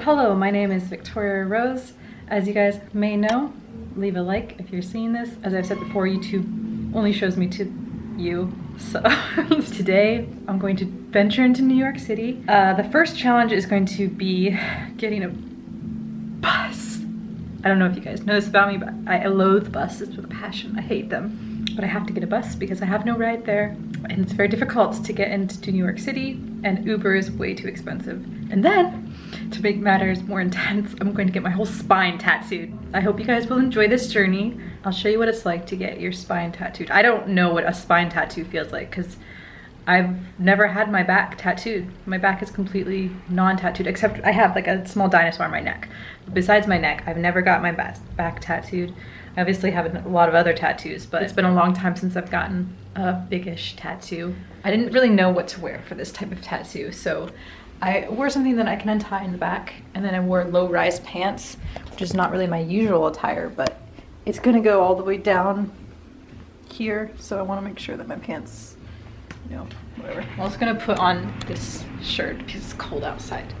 Hello, my name is Victoria Rose. As you guys may know, leave a like if you're seeing this. As I've said before, YouTube only shows me to you. So today I'm going to venture into New York City. Uh, the first challenge is going to be getting a bus. I don't know if you guys know this about me, but I loathe buses with a passion. I hate them. But I have to get a bus because I have no ride there. And it's very difficult to get into New York City and Uber is way too expensive. And then to make matters more intense, I'm going to get my whole spine tattooed. I hope you guys will enjoy this journey. I'll show you what it's like to get your spine tattooed. I don't know what a spine tattoo feels like because I've never had my back tattooed. My back is completely non-tattooed, except I have like a small dinosaur on my neck. Besides my neck, I've never got my back tattooed. I obviously have a lot of other tattoos, but it's been a long time since I've gotten a biggish tattoo. I didn't really know what to wear for this type of tattoo, so I wore something that I can untie in the back and then I wore low-rise pants, which is not really my usual attire, but it's gonna go all the way down here. So I wanna make sure that my pants, you know, whatever. I'm also gonna put on this shirt because it's cold outside.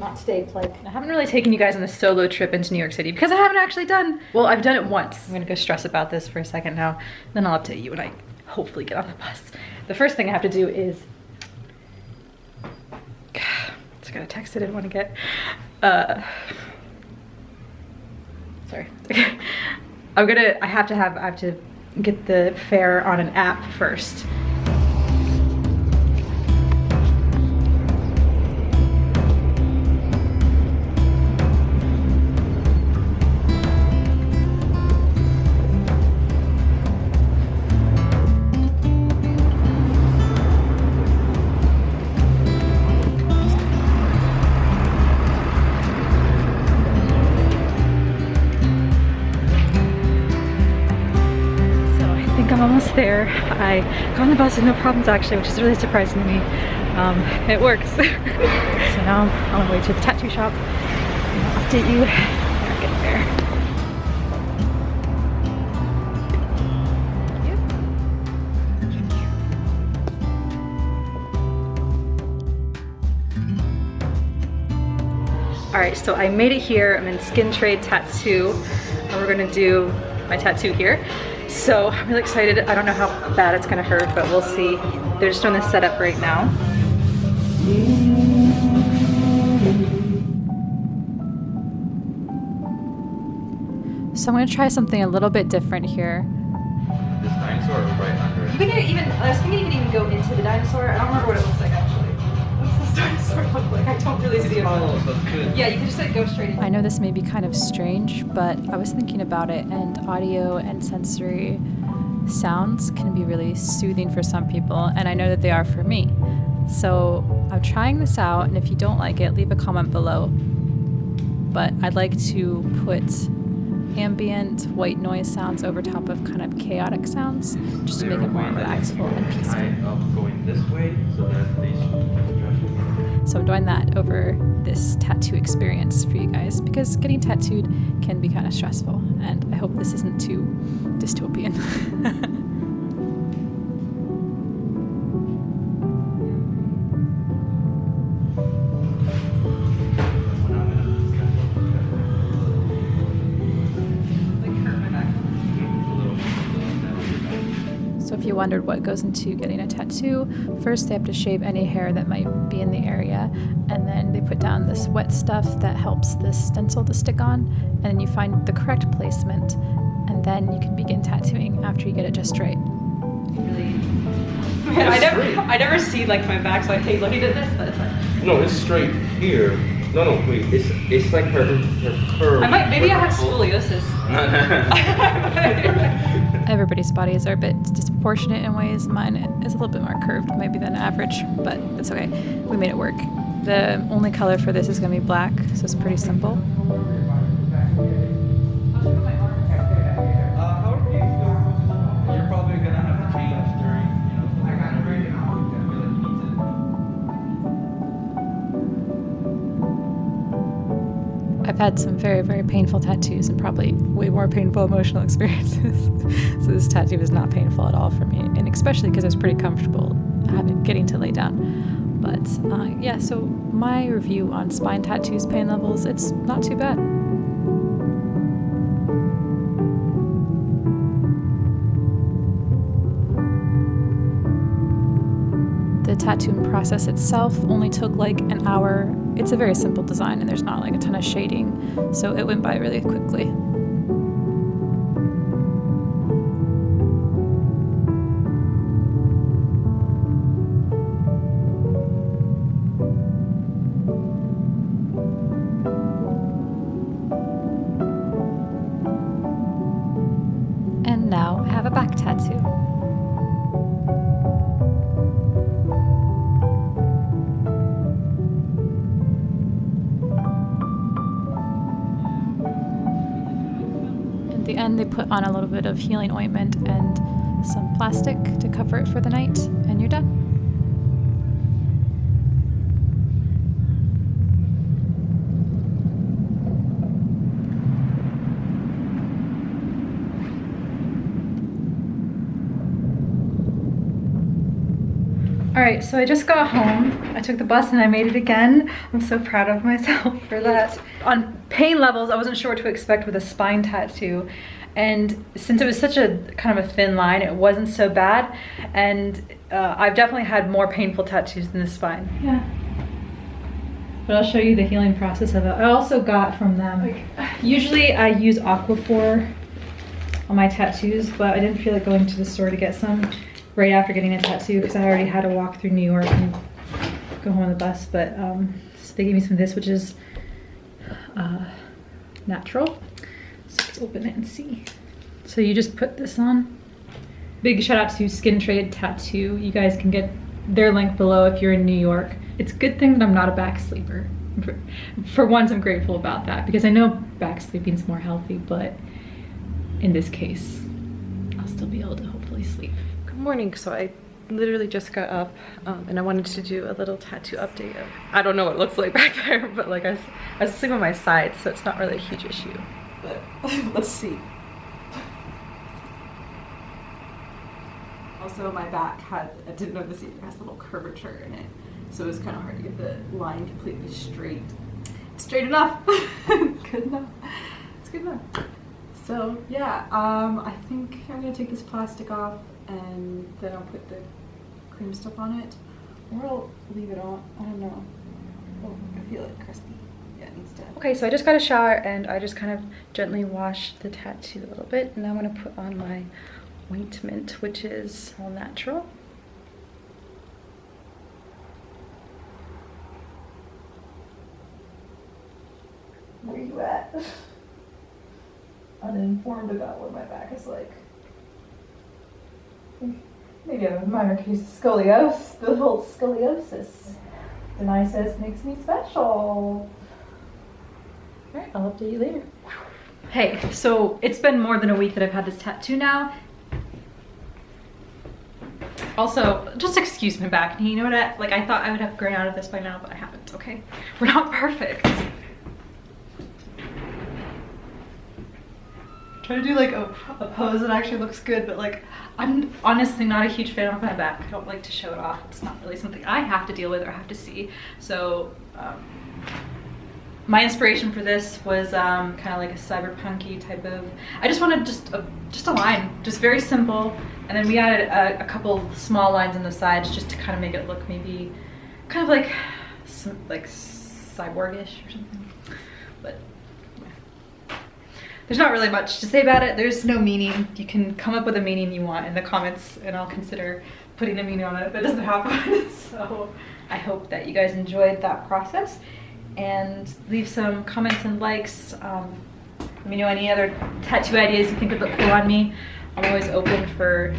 Not today, Plug. I haven't really taken you guys on a solo trip into New York City because I haven't actually done, well, I've done it once. I'm gonna go stress about this for a second now, then I'll update you when I hopefully get on the bus. The first thing I have to do is, just got a text I didn't want to get. Uh, sorry. I'm gonna, I have to have, I have to get the fare on an app first. There. I got on the bus with no problems actually, which is really surprising to me. Um, it works. so now I'm on my way to the tattoo shop. I'll update you when get there. All right, so I made it here. I'm in Skin Trade Tattoo. And we're gonna do my tattoo here. So I'm really excited. I don't know how bad it's gonna hurt, but we'll see. They're just doing the setup right now. So I'm gonna try something a little bit different here. This dinosaur right under it. You can even, I was thinking you can even go into the dinosaur. I don't remember what it looks like actually. What's this I don't really see it. Yeah, you can just like go straight. I know this may be kind of strange, but I was thinking about it and audio and sensory sounds can be really soothing for some people and I know that they are for me. So I'm trying this out and if you don't like it, leave a comment below. But I'd like to put ambient white noise sounds over top of kind of chaotic sounds just to make it more relaxful and peaceful. going this way so that they so I'm doing that over this tattoo experience for you guys because getting tattooed can be kind of stressful and I hope this isn't too dystopian. if you wondered what goes into getting a tattoo, first they have to shave any hair that might be in the area, and then they put down this wet stuff that helps the stencil to stick on, and then you find the correct placement, and then you can begin tattooing after you get it just right. Really? I never, I never see like my back, so I hate looking at this, but it's like. No, it's straight here. No, no, wait. It's it's like her her curve. I might maybe I have scoliosis. Everybody's bodies are a bit disproportionate in ways. Mine is a little bit more curved maybe than average, but it's okay. We made it work. The only color for this is going to be black, so it's pretty simple. Had some very, very painful tattoos and probably way more painful emotional experiences. so this tattoo was not painful at all for me, and especially because I was pretty comfortable having getting to lay down. But uh, yeah, so my review on spine tattoos pain levels, it's not too bad. Tattooing process itself only took like an hour. It's a very simple design and there's not like a ton of shading, so it went by really quickly. At the end, they put on a little bit of healing ointment and some plastic to cover it for the night, and you're done. All right, so I just got home. I took the bus and I made it again. I'm so proud of myself for that. On pain levels, I wasn't sure what to expect with a spine tattoo. And since it was such a kind of a thin line, it wasn't so bad. And uh, I've definitely had more painful tattoos than the spine. Yeah. But I'll show you the healing process of it. I also got from them. Usually I use Aquaphor on my tattoos, but I didn't feel like going to the store to get some right after getting a tattoo because I already had to walk through New York and go home on the bus. But um, so they gave me some of this, which is uh, natural. So let's open it and see. So you just put this on. Big shout out to Skin Trade Tattoo. You guys can get their link below if you're in New York. It's a good thing that I'm not a back sleeper. For, for once, I'm grateful about that because I know back sleeping is more healthy, but in this case, I'll still be able to hopefully sleep. Good morning. So I literally just got up um, and I wanted to do a little tattoo update. Of, I don't know what it looks like back there, but like I was, I was asleep on my side, so it's not really a huge issue. But let's see. Also, my back had, I didn't know this either, has a little curvature in it. So it was kind of hard to get the line completely straight. Straight enough. good enough. It's good enough. So yeah, um, I think I'm gonna take this plastic off and then I'll put the cream stuff on it. Or I'll leave it on, I don't know. Oh, I feel it crusty. Yeah, instead. Okay, so I just got a shower and I just kind of gently washed the tattoo a little bit. And I'm gonna put on my ointment, which is all natural. Where you at? Uninformed about what my back is like. Maybe I have a minor case of scoliosis, the whole scoliosis. Denai says makes me special. Alright, I'll update you later. Hey, so it's been more than a week that I've had this tattoo now. Also, just excuse my back. You know what? I, like I thought I would have grown out of this by now, but I haven't. Okay, we're not perfect. Try to do like a, a pose that actually looks good, but like I'm honestly not a huge fan of my back. I don't like to show it off. It's not really something I have to deal with or have to see. So um, my inspiration for this was um, kind of like a cyberpunky type of. I just wanted just a just a line, just very simple, and then we added a, a couple small lines on the sides just to kind of make it look maybe kind of like some, like cyborgish or something. But there's not really much to say about it. There's no meaning. You can come up with a meaning you want in the comments, and I'll consider putting a meaning on it it doesn't happen. so I hope that you guys enjoyed that process and leave some comments and likes. Um, let me know any other tattoo ideas you think would look cool on me. I'm always open for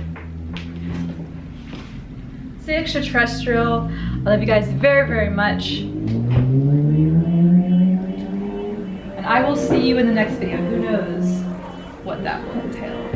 Stay extraterrestrial. I love you guys very, very much. And I will see you in the next video. Who knows what that will entail.